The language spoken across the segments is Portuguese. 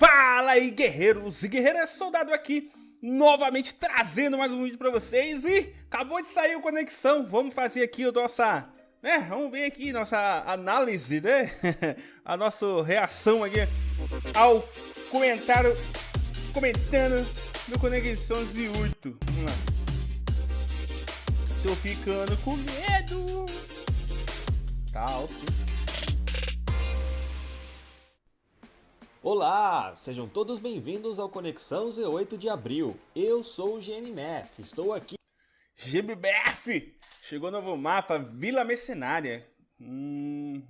Fala aí guerreiros e guerreiras, soldado aqui novamente trazendo mais um vídeo pra vocês e acabou de sair o Conexão, vamos fazer aqui o nossa, né, vamos ver aqui nossa análise, né, a nossa reação aqui ao comentário, comentando do Conexão z 8, vamos lá. Tô ficando com medo. Tá, ok. Olá, sejam todos bem-vindos ao Conexão Z8 de Abril. Eu sou o GNMF, estou aqui... GBF! Chegou novo mapa, Vila Mercenária. Hum...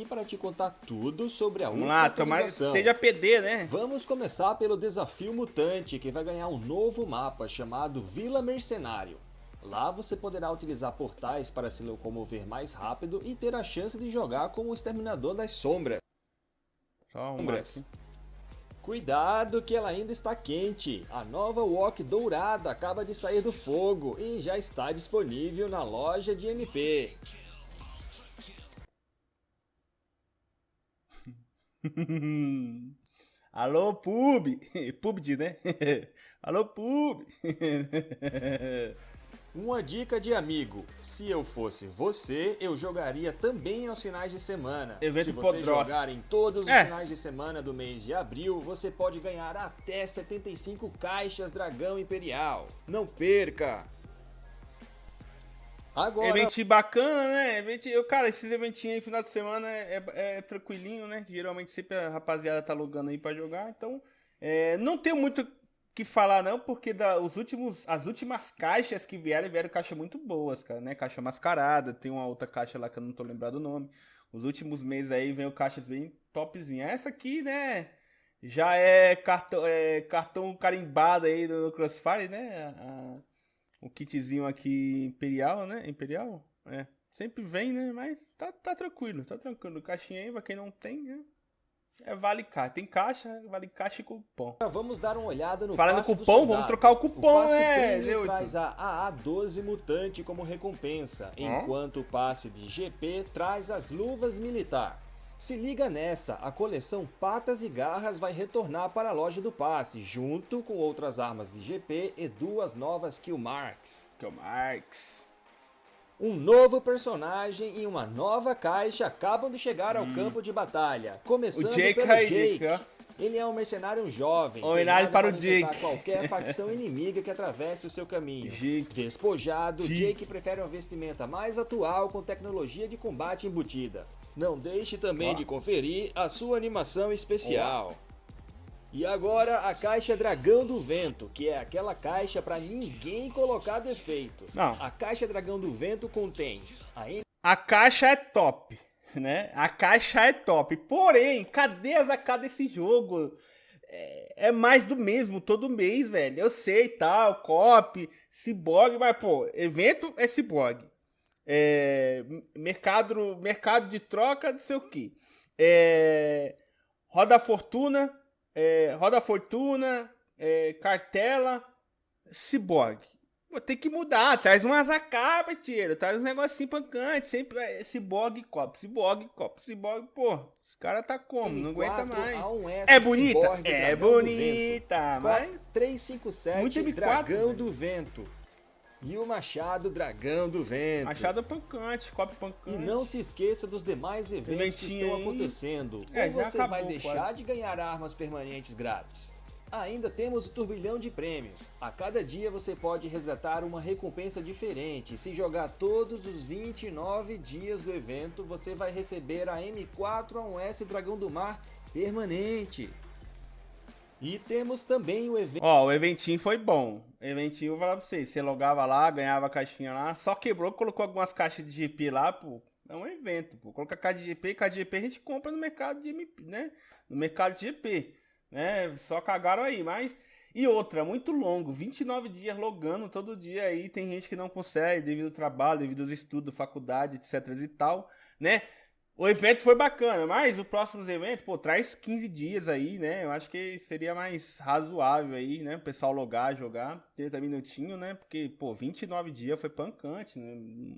E para te contar tudo sobre a Vamos última lá, tomara que seja PD, né? Vamos começar pelo Desafio Mutante, que vai ganhar um novo mapa chamado Vila Mercenário. Lá você poderá utilizar portais para se locomover mais rápido e ter a chance de jogar como o Exterminador das Sombras. Sombras. Cuidado que ela ainda está quente. A nova Wok dourada acaba de sair do fogo e já está disponível na loja de MP. Alô, pub! PUBG, né? Alô, pub! Uma dica de amigo, se eu fosse você, eu jogaria também aos finais de semana. Evento se você Podrosk. jogar em todos os É. finais de semana do mês de abril, você pode ganhar até 75 caixas Dragão Imperial. Não perca! Agora, Eventinho bacana, né? Eventinho, eu, cara, esses eventinhos aí, final de semana, é, é- é tranquilinho, né? Geralmente sempre a rapaziada tá logando aí pra jogar, então é, não tenho muito que falar não, porque da, os últimos, as últimas caixas que vieram, vieram caixas muito boas, cara, né? Caixa mascarada, tem uma outra caixa lá que eu não tô lembrado o nome. Os últimos meses aí veio caixas bem topzinhas. Essa aqui, né? Já é cartão, é, cartão carimbado aí do Crossfire, né? A- o kitzinho aqui Imperial, né? Imperial? É. Sempre vem, né? Mas tá, tá tranquilo, tá tranquilo. Caixinha aí, pra quem não tem, né? É vale caixa. Tem caixa, vale caixa e cupom. vamos dar uma olhada no Falando passe cupom, vamos trocar o cupom, o passe né, premium Zé traz a AA12 Mutante como recompensa, enquanto o passe de GP traz as luvas militar. Se liga nessa, a coleção Patas e Garras vai retornar para a loja do passe, junto com outras armas de GP e duas novas Kill Marks. Um novo personagem e uma nova caixa acabam de chegar ao campo de batalha. Começando Hum. O Jake pelo Jake. Ele é um mercenário jovem, Homenagem para o Jake. qualquer facção inimiga que atravesse o seu caminho. Jake. Despojado, Jake. Jake prefere uma vestimenta mais atual com tecnologia de combate embutida. Não deixe também de conferir a sua animação especial. E agora a caixa Dragão do Vento, que é aquela caixa para ninguém colocar defeito. Não. A caixa Dragão do Vento contém a A caixa é top, né? A caixa é top. Porém, cadê as AK desse jogo? É, é mais do mesmo todo mês, velho. Eu sei, tal, cop, ciborgue, mas, pô, evento é ciborgue. É, mercado, mercado de troca, não sei o que. É, roda fortuna, é, roda fortuna, é, cartela, ciborgue. Pô, tem que mudar, traz umas AK, parceiro, traz uns negocinho pancante, sempre é ciborgue, copo, ciborgue, copo, ciborgue, pô, os caras tá como, não aguenta mais. A1S É bonita? Cyborg É bonita, mas- Cop 357 Muito M4, Dragão velho. do Vento. E o Machado Dragão do Vento. Machado pancante, copo pancante. E não se esqueça dos demais eventos que estão acontecendo. É, ou você acabou vai deixar quase. de ganhar armas permanentes grátis. Ainda temos o turbilhão de prêmios. A cada dia você pode resgatar uma recompensa diferente. Se jogar todos os 29 dias do evento, você vai receber a M4A1S Dragão do Mar permanente. E temos também o evento Ó, o eventinho foi bom. Eventinho, vou falar pra vocês, você logava lá, ganhava a caixinha lá, só quebrou, colocou algumas caixas de GP lá, pô. É um evento, pô. Coloca caixa de GP, caixa de GP a gente compra no mercado de MP, né? No mercado de GP, né? Só cagaram aí, mas... E outra, muito longo, 29 dias logando todo dia aí, tem gente que não consegue devido ao trabalho, devido aos estudos, faculdade, etc e tal, né? O evento foi bacana, mas o próximo evento, pô, traz 15 dias aí, né? Eu acho que seria mais razoável aí, né? O pessoal logar, jogar, 30 minutinhos, né? Porque, pô, 29 dias foi pancante, né?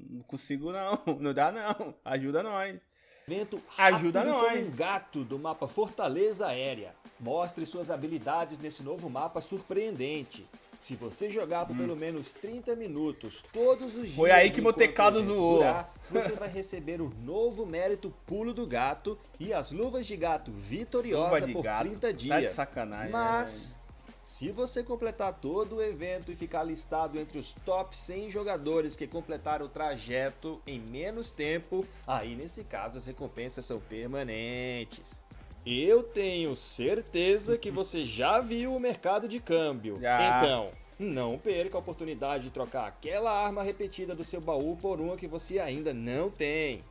Não consigo não, não dá não, ajuda nós. Evento Ajuda nós. como um gato do mapa Fortaleza Aérea. Mostre suas habilidades nesse novo mapa surpreendente. Se você jogar por hum. pelo menos 30 minutos todos os dias. Foi aí que meu teclado zoou. Durar, você vai receber o novo mérito Pulo do Gato e as luvas de gato vitoriosa por gato. 30 dias. Tá de sacanagem. Mas. É. Se você completar todo o evento e ficar listado entre os top 100 jogadores que completaram o trajeto em menos tempo, aí nesse caso as recompensas são permanentes. Eu tenho certeza que você já viu o mercado de câmbio. Já. Então, não perca a oportunidade de trocar aquela arma repetida do seu baú por uma que você ainda não tem.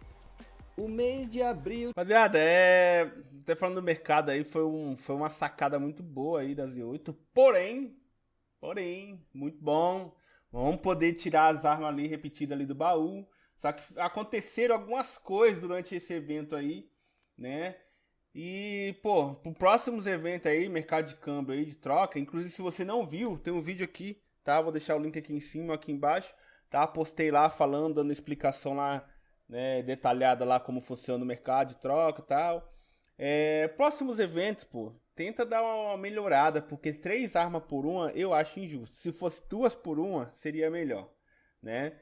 O mês de abril. Rapaziada, é. Até falando do mercado aí, foi, um, foi uma sacada muito boa aí das Z8. Porém, porém, muito bom. Vamos poder tirar as armas ali repetidas ali do baú. Só que aconteceram algumas coisas durante esse evento aí, né? E, pô, pro próximos eventos aí, mercado de câmbio aí, de troca, inclusive se você não viu, tem um vídeo aqui, tá? Vou deixar o link aqui em cima, aqui embaixo, tá? Postei lá falando, dando explicação lá né, detalhada lá como funciona o mercado de troca e tal. É, próximos eventos, pô, tenta dar uma melhorada, porque três armas por uma eu acho injusto. Se fosse duas por uma, seria melhor, né?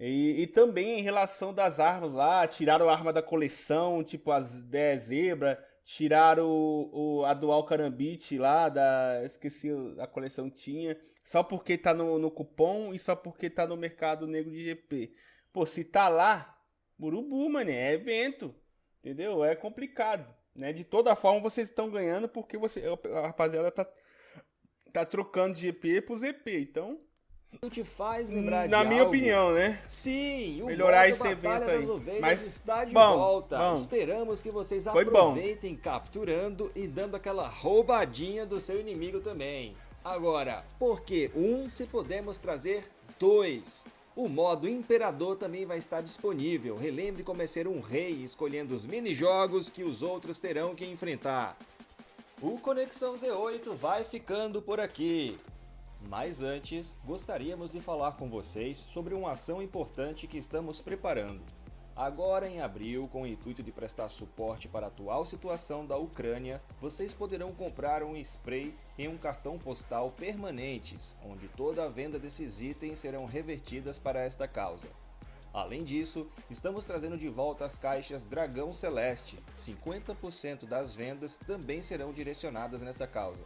E, e também em relação das armas lá, tiraram a arma da coleção, tipo as 10 zebra, tiraram o, o, a Dual Carambit lá, da, esqueci a coleção tinha, só porque tá no, no cupom e só porque tá no mercado negro de GP. Pô, se tá lá, Urubu, mano, é evento. Entendeu? É complicado. Né? De toda forma, vocês estão ganhando porque você, a rapaziada tá, tá trocando de GP pro ZP. Então. Te faz lembrar Na minha algo. opinião, né? Sim, o Melhorar esse evento das aí. Ovelhas Mas, está de bom, volta. Bom. Esperamos que vocês Foi aproveitem bom. capturando e dando aquela roubadinha do seu inimigo também. Agora, por que um se podemos trazer dois? O modo Imperador também vai estar disponível. Relembre como é ser um rei escolhendo os mini-jogos que os outros terão que enfrentar. O Conexão Z8 vai ficando por aqui. Mas antes, gostaríamos de falar com vocês sobre uma ação importante que estamos preparando. Agora em abril, com o intuito de prestar suporte para a atual situação da Ucrânia, vocês poderão comprar um spray e um cartão postal permanentes, onde toda a venda desses itens serão revertidas para esta causa. Além disso, estamos trazendo de volta as caixas Dragão Celeste, 50% das vendas também serão direcionadas nesta causa.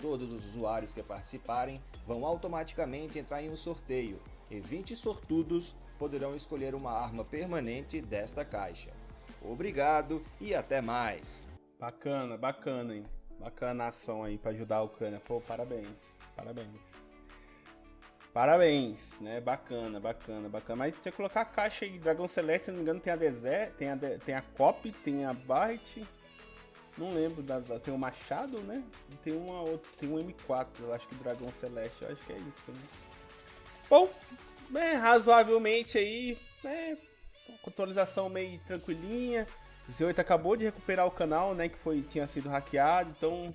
Todos os usuários que participarem vão automaticamente entrar em um sorteio, e 20 sortudos poderão escolher uma arma permanente desta caixa. Obrigado e até mais! Bacana, bacana, hein? Bacana a ação aí para ajudar a Ucrânia. Pô, parabéns, parabéns. Parabéns, né? Bacana, bacana, bacana. Mas que colocar a caixa aí, Dragão Celeste, se não me engano, tem a Desert, tem a, tem a Cop, tem a Barret. Não lembro, da, tem o Machado, né? E tem uma outra, tem um M4, eu acho que Dragão Celeste, eu acho que é isso, né? Bom, é, razoavelmente aí, né, atualização meio tranquilinha. O Z8 acabou de recuperar o canal, né, que foi tinha sido hackeado, então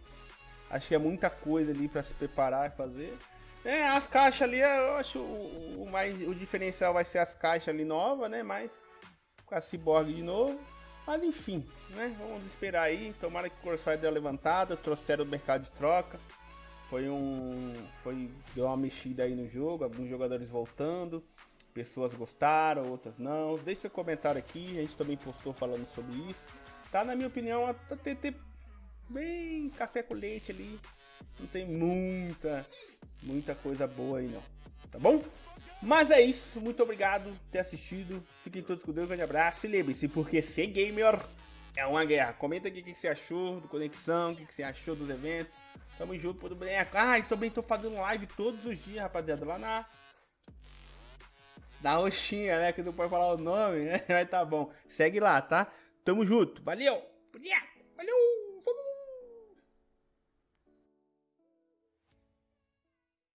acho que é muita coisa ali para se preparar e fazer. É, as caixas ali, eu acho o, o, mais o diferencial vai ser as caixas ali novas, né, mas com a Cyborg de novo. Mas enfim, né, vamos esperar aí, tomara que o Corsair uma levantada, trouxeram o mercado de troca. Foi um. Foi. Deu uma mexida aí no jogo, alguns jogadores voltando. Pessoas gostaram, outras não. Deixe seu comentário aqui, a gente também postou falando sobre isso. Tá, na minha opinião, tá TT bem café com leite ali. Não tem muita, muita coisa boa aí não. Tá bom? Mas é isso, muito obrigado por ter assistido. Fiquem todos com Deus, um grande abraço. E lembre-se, porque ser gamer é uma guerra. Comenta aqui o que você achou do Conexão, o que você achou dos eventos. Tamo junto, pro boneco. Ah, e também tô fazendo live todos os dias, rapaziada, lá na... Na roxinha, né? Que não pode falar o nome, né? Mas tá bom. Segue lá, tá? Tamo junto. Valeu! Valeu!